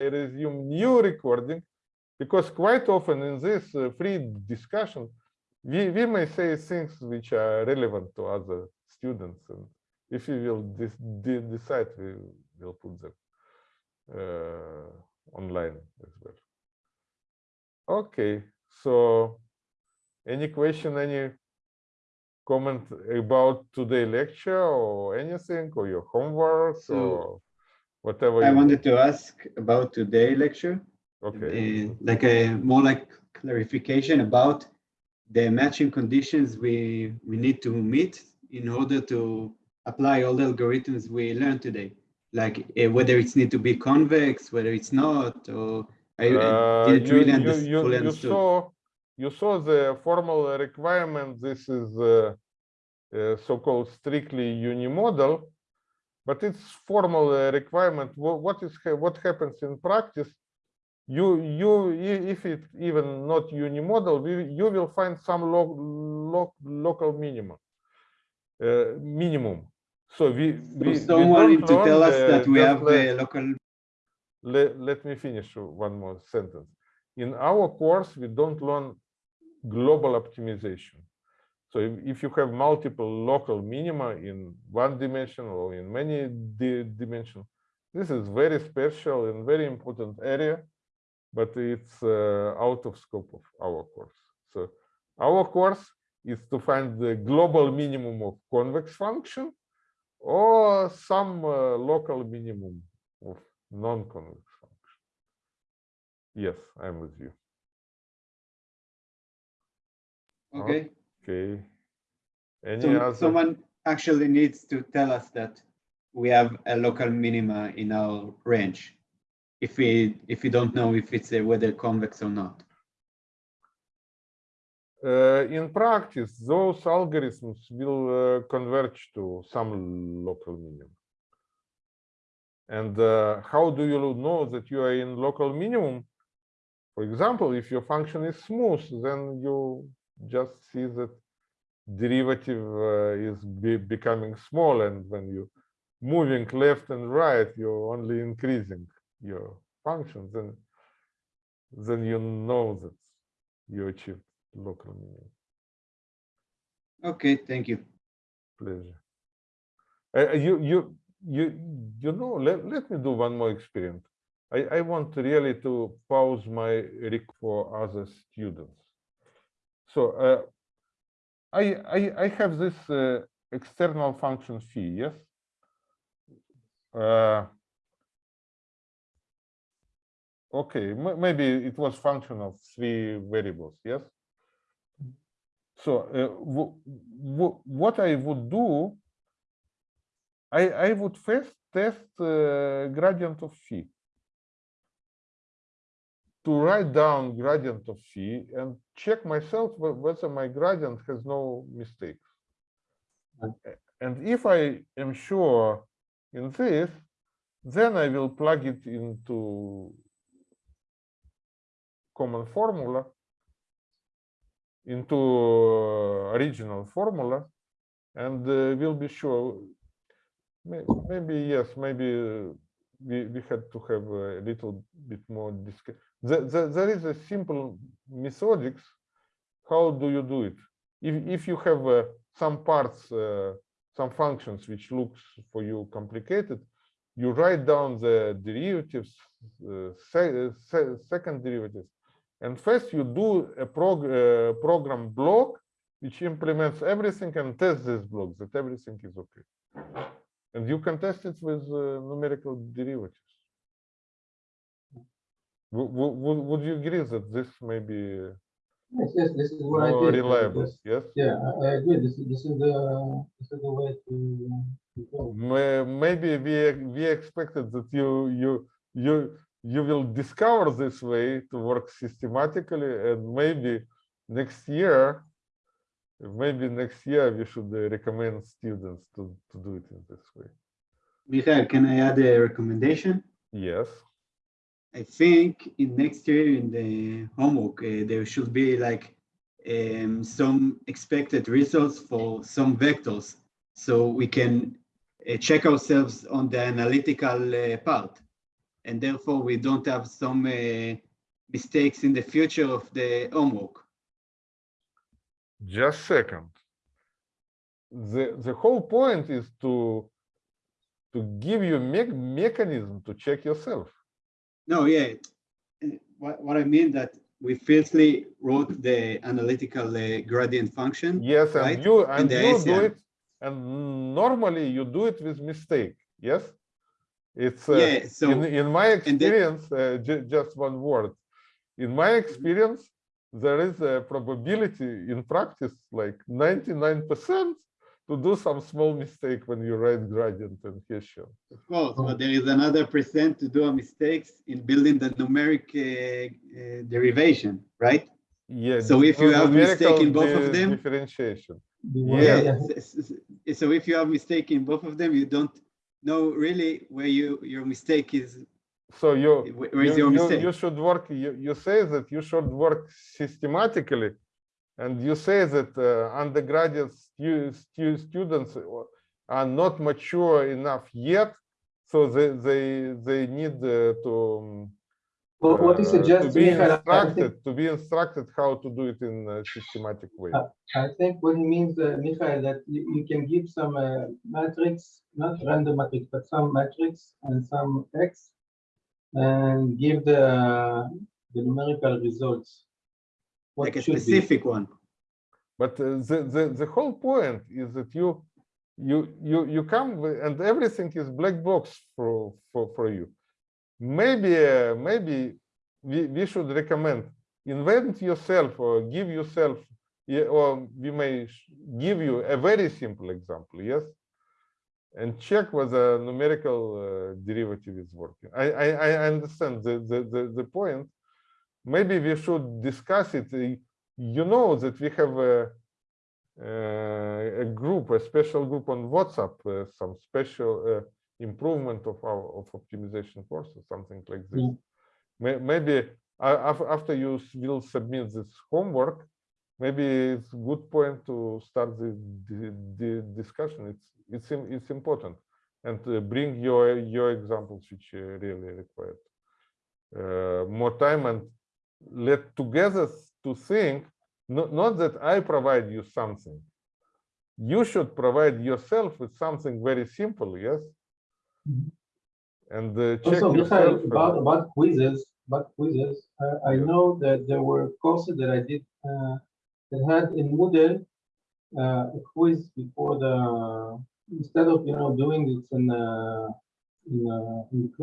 resume new recording because quite often in this uh, free discussion, we, we may say things which are relevant to other students. And if we will de decide, we will put them uh, online as well. Okay, so any question, any comment about today lecture or anything or your homework so, or whatever I wanted to ask about today lecture. Okay. Uh, like a more like clarification about the matching conditions we we need to meet in order to apply all the algorithms we learned today. Like uh, whether it's need to be convex whether it's not or I, uh, didn't you, really you, understand, you, fully you saw you saw the formal requirement. This is uh, uh, so-called strictly unimodal but it's formal uh, requirement. What, is what happens in practice you you if it even not unimodal you will find some lo, lo, local minimum uh, minimum. So we we, so someone we to tell us that we have let, a local let, let me finish one more sentence. In our course we don't learn global optimization so if, if you have multiple local minima in one dimension or in many di dimensions this is very special and very important area but it's uh, out of scope of our course. So our course is to find the global minimum of convex function or some uh, local minimum of non-convex function. Yes, I'm with you. Okay. Okay. Any so other? Someone actually needs to tell us that we have a local minima in our range if we if we don't know if it's a whether convex or not? Uh, in practice, those algorithms will uh, converge to some local minimum. And uh, how do you know that you are in local minimum? For example, if your function is smooth, then you just see that derivative uh, is be becoming small, and when you moving left and right, you're only increasing your function, then then you know that you achieved local minimum. Okay, thank you. Pleasure. Uh, you you you you know let, let me do one more experiment. I, I want really to pause my rec for other students. So uh, I, I I have this uh, external function phi, yes? Uh, okay maybe it was function of three variables yes so uh, what i would do i i would first test uh, gradient of phi to write down gradient of phi and check myself whether my gradient has no mistakes. And if i am sure in this then i will plug it into common formula into original formula and uh, we'll be sure. Maybe yes maybe we, we had to have a little bit more discussion the, the, there is a simple methodics how do you do it if, if you have uh, some parts uh, some functions which looks for you complicated you write down the derivatives uh, se se second derivatives and first you do a prog uh, program block which implements everything and tests this block that everything is okay. And you can test it with uh, numerical derivatives. W would you agree that this may be yes, yes, this is what more I did. reliable? Yes, yes? Yeah, I, I agree. This, this is the this is the way to, to go. Maybe we we expected that you you you you will discover this way to work systematically and maybe next year maybe next year we should uh, recommend students to, to do it in this way Michael, can I add a recommendation? Yes. I think in next year in the homework, uh, there should be like um, some expected results for some vectors. So we can uh, check ourselves on the analytical uh, part. and therefore we don't have some uh, mistakes in the future of the homework. Just second. The the whole point is to to give you me- mechanism to check yourself. No, yeah. What, what I mean that we firstly wrote the analytical uh, gradient function. Yes, and Right? you and the you do it, and normally you do it with mistake. Yes, it's uh, Yeah, so, in in my then- experience. Uh, ju- just one word. In my Mm-hmm. experience, there is a probability in practice like ninety nine percent to do some small mistake when you write gradient and Hessian. of course, but there is another percent to do a mistakes in building the numeric uh, uh, derivation, right? Yeah. So if you have mistake in both of them- differentiation. Yeah. Yeah, so if you have mistake in both of them, you don't know really where you, your mistake is, So you wh- you, your you- you should work, you, you say that you should work systematically. And you say that uh, undergraduate stu- stu- students are not mature enough yet. So they, they, they need uh, to, um, What what you uh, suggest, to be Michael, I think, instructed, to be instructed how to do it in a systematic way. Uh, I think what he means, uh, Michael, that you, you can give some uh, matrix, not random matrix, but some matrix and some text and give the, the numerical results. What Like a should be. specific one. But uh, the, the, the whole point is that you, you, you, you come and everything is black box for, for, for you. Maybe, uh, maybe we, we should recommend invent yourself or give yourself, yeah, or we may give you a very simple example, yes? And check whether numerical uh, derivative is working. I, I, I understand the, the, the, the point. Maybe we should discuss it. uh, You know that we have a, uh, a group, a special group on WhatsApp, uh, some special uh, improvement of our of optimization courses, something like this. Mm. Maybe after you will submit this homework, maybe it's a good point to start the, the, the discussion. It's it's it's important, and uh, bring your your examples which uh, really required uh, more time and let together to think. Not, not that I provide you something. You should provide yourself with something very simple. Yes. Mhm. And uh, check Also, yourself. About, about quizzes, about quizzes, uh, I know that there were courses that I did, uh, that had in Moodle, uh, a quiz before the, instead of, you know, doing it in, uh, in, uh, in class.